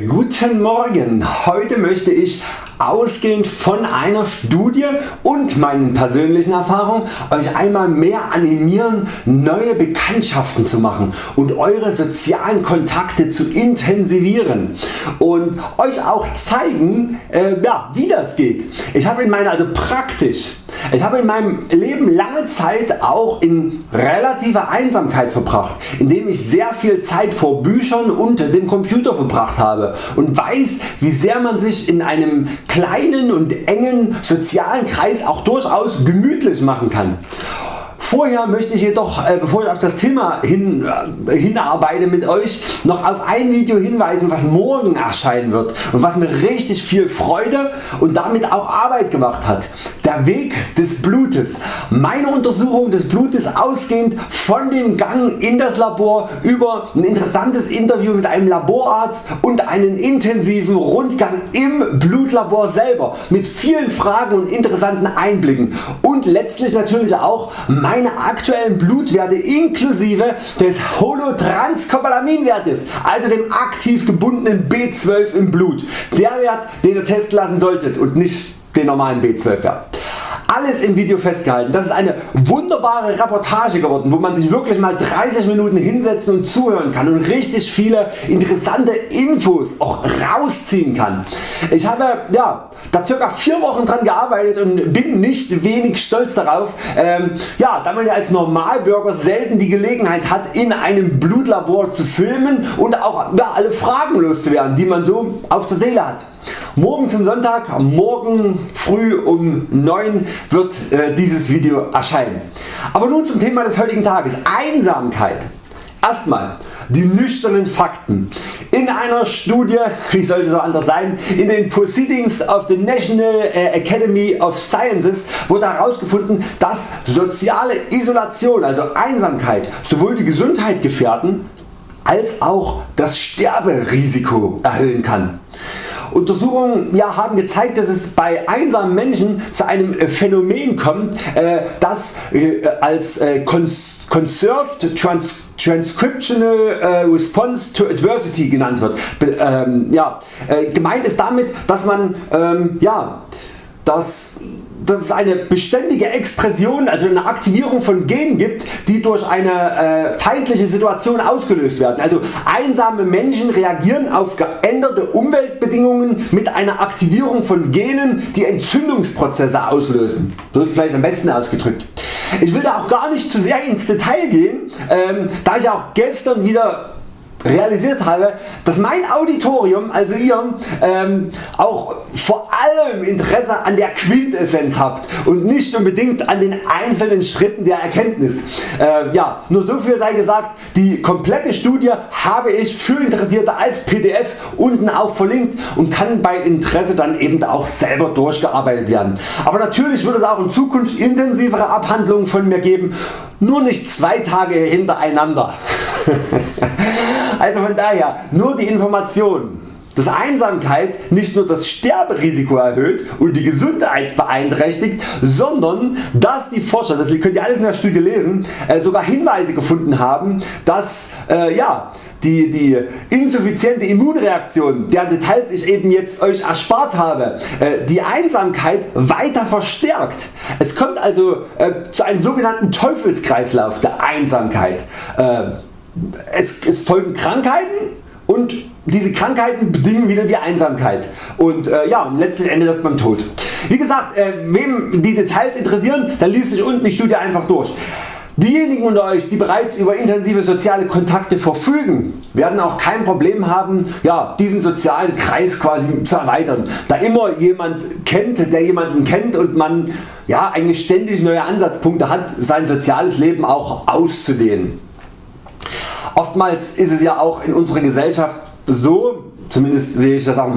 Guten Morgen, heute möchte ich ausgehend von einer Studie und meinen persönlichen Erfahrungen Euch einmal mehr animieren neue Bekanntschaften zu machen und Eure sozialen Kontakte zu intensivieren und Euch auch zeigen äh, ja, wie das geht. Ich habe in meiner also praktisch ich habe in meinem Leben lange Zeit auch in relativer Einsamkeit verbracht, indem ich sehr viel Zeit vor Büchern und dem Computer verbracht habe und weiß wie sehr man sich in einem kleinen und engen sozialen Kreis auch durchaus gemütlich machen kann. Vorher möchte ich jedoch, äh, bevor ich auf das Thema hin, äh, hinarbeite mit Euch, noch auf ein Video hinweisen was morgen erscheinen wird und was mir richtig viel Freude und damit auch Arbeit gemacht hat. Der Weg des Blutes. Meine Untersuchung des Blutes ausgehend von dem Gang in das Labor über ein interessantes Interview mit einem Laborarzt und einen intensiven Rundgang im Blutlabor selber mit vielen Fragen und interessanten Einblicken und letztlich natürlich auch mein meine aktuellen Blutwerte inklusive des Holotranscopalaminwertes, also dem aktiv gebundenen B12 im Blut. Der Wert den ihr testen lassen solltet und nicht den normalen B12 Wert alles im Video festgehalten. Das ist eine wunderbare Reportage geworden, wo man sich wirklich mal 30 Minuten hinsetzen und zuhören kann und richtig viele interessante Infos auch rausziehen kann. Ich habe ja, da ca. 4 Wochen dran gearbeitet und bin nicht wenig stolz darauf, ähm, ja, da man ja als Normalbürger selten die Gelegenheit hat in einem Blutlabor zu filmen und auch ja, alle Fragen loszuwerden die man so auf der Seele hat. Morgen zum Sonntag, morgen früh um 9 wird äh, dieses Video erscheinen. Aber nun zum Thema des heutigen Tages. Einsamkeit. Erstmal die nüchternen Fakten. In einer Studie, wie sollte so anders sein, in den Proceedings of the National äh, Academy of Sciences wurde herausgefunden, dass soziale Isolation, also Einsamkeit, sowohl die Gesundheit gefährden als auch das Sterberisiko erhöhen kann. Untersuchungen ja, haben gezeigt dass es bei einsamen Menschen zu einem Phänomen kommt äh, das äh, als äh, Conserved Trans Transcriptional äh, Response to Adversity genannt wird. Be ähm, ja, äh, gemeint ist damit dass man ähm, ja, das dass es eine beständige Expression, also eine Aktivierung von Genen gibt, die durch eine äh, feindliche Situation ausgelöst werden. Also einsame Menschen reagieren auf geänderte Umweltbedingungen mit einer Aktivierung von Genen, die Entzündungsprozesse auslösen. So ist vielleicht am besten ausgedrückt. Ich will da auch gar nicht zu sehr ins Detail gehen, ähm, da ich auch gestern wieder realisiert habe, dass mein Auditorium, also ihr, ähm, auch vor allem Interesse an der Quintessenz habt und nicht unbedingt an den einzelnen Schritten der Erkenntnis. Äh, ja, nur so viel sei gesagt, die komplette Studie habe ich für Interessierte als PDF unten auch verlinkt und kann bei Interesse dann eben auch selber durchgearbeitet werden. Aber natürlich wird es auch in Zukunft intensivere Abhandlungen von mir geben, nur nicht zwei Tage hintereinander. Also von daher nur die Information dass Einsamkeit nicht nur das Sterberisiko erhöht und die Gesundheit beeinträchtigt, sondern dass die Forscher, das könnt ihr alles in der Studie lesen, äh, sogar Hinweise gefunden haben, dass äh, ja, die, die insuffiziente Immunreaktion, deren Details ich eben jetzt Euch erspart habe, äh, die Einsamkeit weiter verstärkt. Es kommt also äh, zu einem sogenannten Teufelskreislauf der Einsamkeit. Es, es folgen Krankheiten und diese Krankheiten bedingen wieder die Einsamkeit und äh, ja, letzten Endes beim Tod. Wie gesagt, äh, wem die Details interessieren, dann liest sich unten die Studie einfach durch. Diejenigen unter Euch die bereits über intensive soziale Kontakte verfügen, werden auch kein Problem haben ja, diesen sozialen Kreis quasi zu erweitern, da immer jemand kennt der jemanden kennt und man ja, eigentlich ständig neue Ansatzpunkte hat sein soziales Leben auch auszudehnen. Oftmals ist es ja auch in unserer Gesellschaft so, zumindest sehe ich das auch in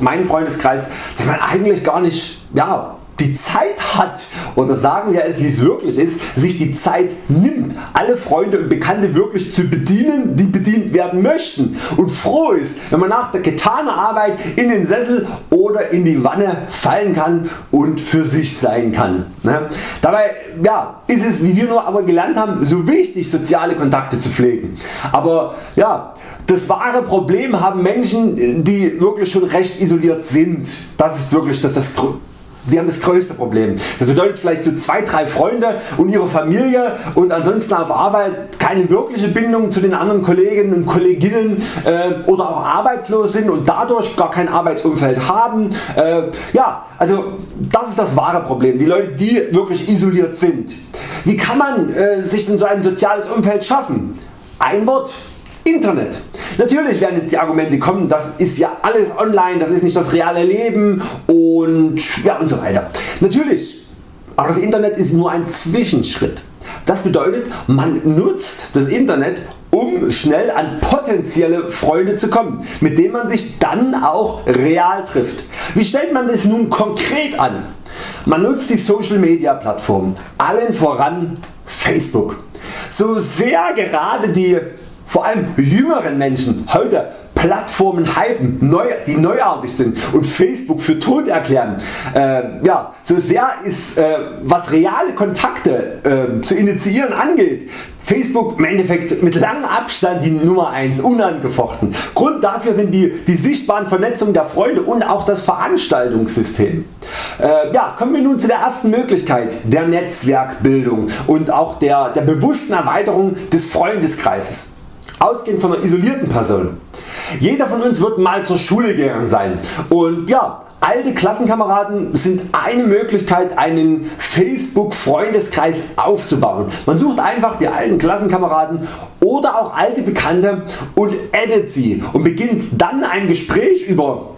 meinem Freundeskreis, dass man eigentlich gar nicht ja, die Zeit hat oder sagen wir es wie es wirklich ist, sich die Zeit nimmt alle Freunde und Bekannte wirklich zu bedienen die bedient werden möchten und froh ist wenn man nach der getanen Arbeit in den Sessel oder in die Wanne fallen kann und für sich sein kann. Ne? Dabei ja, ist es wie wir nur aber gelernt haben so wichtig soziale Kontakte zu pflegen. Aber ja, das wahre Problem haben Menschen die wirklich schon recht isoliert sind. Das ist wirklich das, das die haben das größte Problem. Das bedeutet vielleicht so 2-3 Freunde und ihre Familie und ansonsten auf Arbeit keine wirkliche Bindung zu den anderen Kolleginnen und Kolleginnen äh, oder auch arbeitslos sind und dadurch gar kein Arbeitsumfeld haben. Äh, ja, also das ist das wahre Problem. Die Leute die wirklich isoliert sind. Wie kann man äh, sich in so ein soziales Umfeld schaffen? Ein Wort Internet. Natürlich werden jetzt die Argumente kommen, das ist ja alles online, das ist nicht das reale Leben und ja und so weiter. Natürlich, aber das Internet ist nur ein Zwischenschritt. Das bedeutet man nutzt das Internet um schnell an potenzielle Freunde zu kommen, mit denen man sich dann auch real trifft. Wie stellt man das nun konkret an? Man nutzt die Social Media Plattformen, allen voran Facebook. So sehr gerade die vor allem jüngeren Menschen heute Plattformen hypen, neu, die neuartig sind und Facebook für tot erklären. Äh, ja, so sehr ist äh, was reale Kontakte äh, zu initiieren angeht, Facebook im Endeffekt mit langem Abstand die Nummer 1 unangefochten. Grund dafür sind die, die sichtbaren Vernetzungen der Freunde und auch das Veranstaltungssystem. Äh, ja, kommen wir nun zu der ersten Möglichkeit der Netzwerkbildung und auch der, der bewussten Erweiterung des Freundeskreises ausgehend von einer isolierten Person. Jeder von uns wird mal zur Schule gegangen sein und ja, alte Klassenkameraden sind eine Möglichkeit einen Facebook Freundeskreis aufzubauen. Man sucht einfach die alten Klassenkameraden oder auch alte Bekannte und addet sie und beginnt dann ein Gespräch über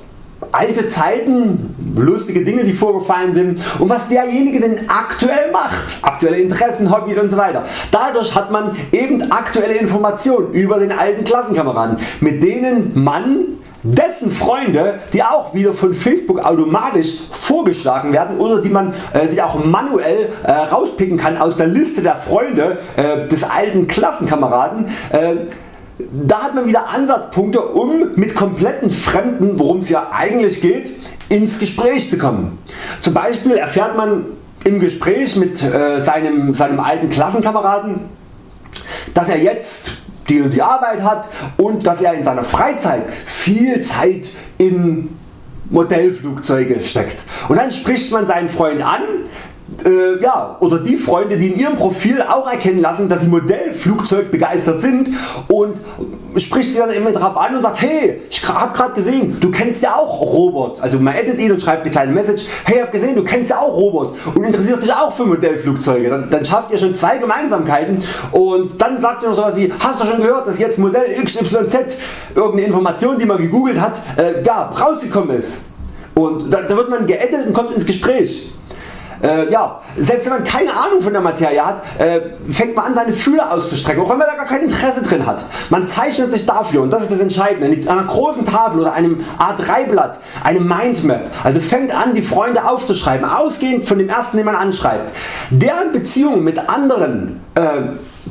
alte Zeiten, lustige Dinge die vorgefallen sind und was derjenige denn aktuell macht, aktuelle Interessen, Hobbys und so weiter. Dadurch hat man eben aktuelle Informationen über den alten Klassenkameraden mit denen man dessen Freunde die auch wieder von Facebook automatisch vorgeschlagen werden oder die man äh, sich auch manuell äh, rauspicken kann aus der Liste der Freunde äh, des alten Klassenkameraden äh, da hat man wieder Ansatzpunkte um mit kompletten Fremden worum es ja eigentlich geht ins Gespräch zu kommen. Zum Beispiel erfährt man im Gespräch mit äh, seinem, seinem alten Klassenkameraden dass er jetzt die und die Arbeit hat und dass er in seiner Freizeit viel Zeit in Modellflugzeuge steckt. Und dann spricht man seinen Freund an, äh, ja, oder die Freunde die in ihrem Profil auch erkennen lassen dass sie Modellflugzeug begeistert sind und spricht sie dann immer darauf an und sagt hey ich hab grad gesehen du kennst ja auch Robert also man edit ihn und schreibt eine kleine Message hey hab gesehen du kennst ja auch Robert und interessierst dich auch für Modellflugzeuge. Dann, dann schafft ihr schon zwei Gemeinsamkeiten und dann sagt ihr noch sowas wie hast du schon gehört dass jetzt Modell XYZ irgendeine Information die man gegoogelt hat äh, ja, rausgekommen ist? Und da, da wird man geedit und kommt ins Gespräch äh, ja, selbst wenn man keine Ahnung von der Materie hat, äh, fängt man an seine Fühler auszustrecken, auch wenn man da gar kein Interesse drin hat. Man zeichnet sich dafür und das ist das Entscheidende, an einer großen Tafel oder einem A3 Blatt eine Mindmap, also fängt an die Freunde aufzuschreiben, ausgehend von dem ersten den man anschreibt. Deren Beziehungen mit anderen äh,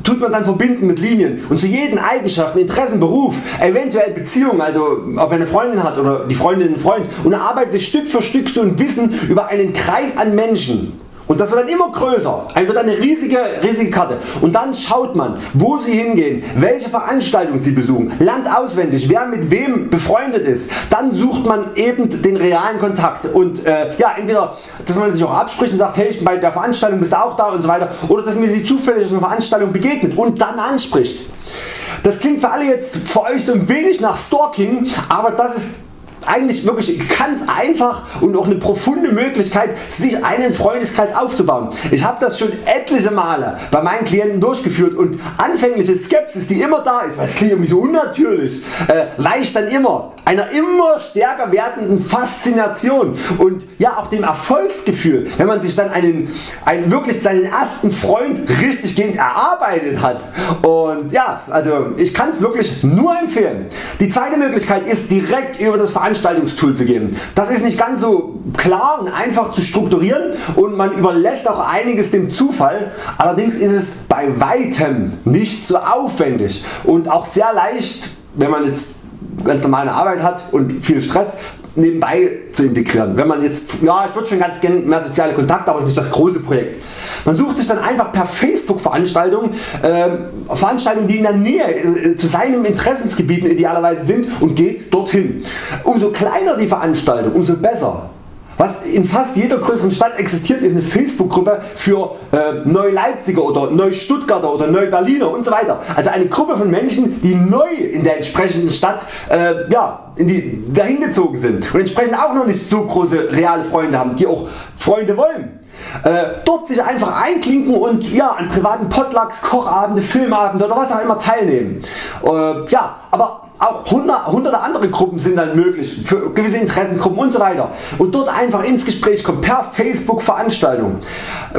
tut man dann verbinden mit Linien und zu jeden Eigenschaften, Interessen, Beruf, eventuell Beziehung, also ob er eine Freundin hat oder die Freundin einen Freund und erarbeitet sich Stück für Stück so ein Wissen über einen Kreis an Menschen und das wird dann immer größer, ein wird eine riesige, riesige Karte. Und dann schaut man wo sie hingehen, welche Veranstaltungen sie besuchen, lernt auswendig wer mit wem befreundet ist, dann sucht man eben den realen Kontakt. Und äh, ja, entweder dass man sich auch abspricht und sagt hey ich bei der Veranstaltung bist du auch da und so weiter. Oder dass mir sie zufällig auf einer Veranstaltung begegnet und dann anspricht. Das klingt für alle jetzt für Euch so ein wenig nach Stalking, aber das ist eigentlich wirklich ganz einfach und auch eine profunde Möglichkeit sich einen Freundeskreis aufzubauen. Ich habe das schon etliche Male bei meinen Klienten durchgeführt und anfängliche Skepsis die immer da ist, weil es klingt irgendwie so unnatürlich, äh, weicht dann immer einer immer stärker werdenden Faszination und ja auch dem Erfolgsgefühl wenn man sich dann einen, einen wirklich seinen ersten Freund richtig gehend erarbeitet hat und ja also ich kann es wirklich nur empfehlen. Die zweite Möglichkeit ist direkt über das Veranstaltungstool zu gehen. Das ist nicht ganz so klar und einfach zu strukturieren und man überlässt auch einiges dem Zufall. Allerdings ist es bei weitem nicht so aufwendig und auch sehr leicht wenn man jetzt ganz normale Arbeit hat und viel Stress nebenbei zu integrieren. Wenn man jetzt, ja ich würde schon ganz gerne mehr soziale Kontakte, aber es ist nicht das große Projekt. Man sucht sich dann einfach per Facebook Veranstaltungen, äh, Veranstaltungen die in der Nähe äh, zu seinem Interessensgebieten idealerweise sind und geht dorthin. Umso kleiner die Veranstaltung, umso besser. Was in fast jeder größeren Stadt existiert ist eine Facebook Gruppe für äh, Neu-Leipziger oder Neu-Stuttgarter oder Neu-Berliner und so weiter. Also eine Gruppe von Menschen die neu in der entsprechenden Stadt äh, ja, in die, dahin gezogen sind und entsprechend auch noch nicht so große reale Freunde haben, die auch Freunde wollen. Äh, dort sich einfach einklinken und ja, an privaten Potlucks, Kochabende, Filmabende oder was auch immer teilnehmen. Äh, ja, aber auch hunderte andere Gruppen sind dann möglich für gewisse Interessengruppen und so weiter und dort einfach ins Gespräch kommen per Facebook Veranstaltung.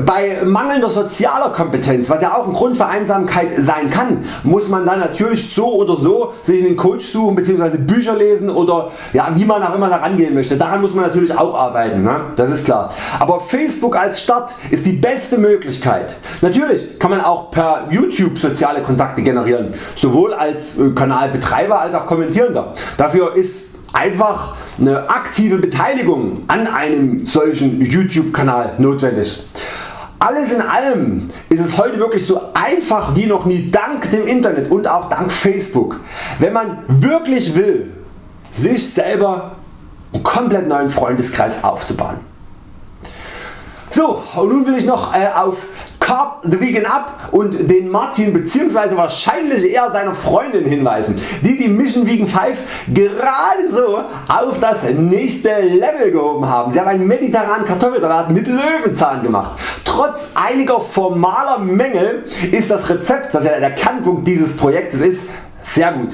Bei mangelnder sozialer Kompetenz, was ja auch ein Grund für Einsamkeit sein kann, muss man dann natürlich so oder so sich einen Coach suchen bzw. Bücher lesen oder ja, wie man auch immer da rangehen möchte. Daran muss man natürlich auch arbeiten, ne? das ist klar. Aber Facebook als Start ist die beste Möglichkeit. Natürlich kann man auch per YouTube soziale Kontakte generieren, sowohl als äh, Kanalbetreiber als auch Kommentierender. Dafür ist einfach eine aktive Beteiligung an einem solchen YouTube Kanal notwendig. Alles in allem ist es heute wirklich so einfach wie noch nie dank dem Internet und auch dank Facebook. Wenn man wirklich will sich selber einen komplett neuen Freundeskreis aufzubauen. So und nun will ich noch äh, auf Carb the Vegan Up und den Martin bzw. wahrscheinlich eher seiner Freundin hinweisen, die die Mission Vegan 5 gerade so auf das nächste Level gehoben haben. Sie haben einen mediterranen Kartoffelsalat mit Löwenzahn gemacht. Trotz einiger formaler Mängel ist das Rezept, das ja der Kernpunkt dieses Projektes ist, sehr gut.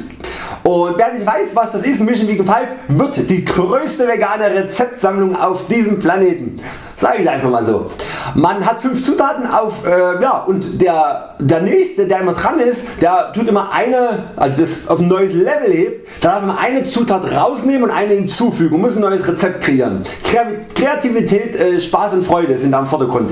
Und wer nicht weiß was das ist, Mission Vegan 5 wird die größte vegane Rezeptsammlung auf diesem Planeten. Sag ich einfach mal so. Man hat 5 Zutaten auf äh, ja, und der, der nächste der immer dran ist, der tut immer eine, also das auf ein neues Level hebt, da darf man eine Zutat rausnehmen und eine hinzufügen und muss ein neues Rezept kreieren. Kreativität, äh, Spaß und Freude sind da im Vordergrund.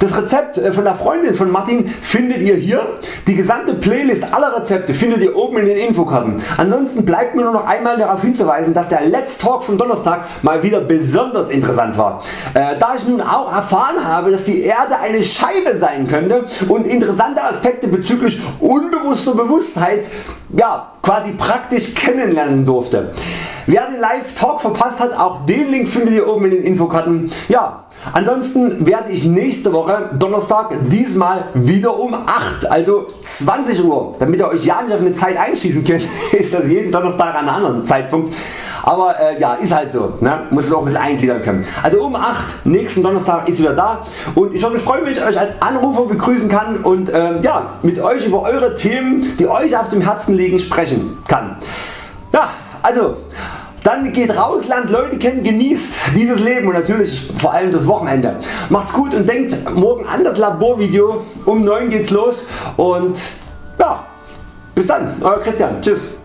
Das Rezept äh, von der Freundin von Martin findet ihr hier. Die gesamte Playlist aller Rezepte findet ihr oben in den Infokarten. Ansonsten bleibt mir nur noch einmal darauf hinzuweisen, dass der Let's Talk vom Donnerstag mal wieder besonders interessant war. Äh, da ich nun auch erfahren habe, dass die Erde eine Scheibe sein könnte und interessante Aspekte bezüglich unbewusster Bewusstheit ja, quasi praktisch kennenlernen durfte. Wer den Live Talk verpasst hat, auch den Link findet ihr oben in den Infokarten. Ja, Ansonsten werde ich nächste Woche Donnerstag diesmal wieder um 8 also 20 Uhr damit ihr Euch ja nicht auf eine Zeit einschießen könnt ist das jeden Donnerstag an einem anderen Zeitpunkt aber äh, ja ist halt so, ne? muss es auch ein bisschen eingliedern können. Also um 8 nächsten Donnerstag ist wieder da und ich würde mich freuen wenn ich Euch als Anrufer begrüßen kann und äh, ja, mit Euch über Eure Themen die Euch auf dem Herzen liegen sprechen kann. Ja, also dann geht raus, lernt Leute kennen, genießt dieses Leben und natürlich vor allem das Wochenende. Macht's gut und denkt morgen an das Laborvideo. Um 9 geht's los und ja, bis dann, Euer Christian. Tschüss.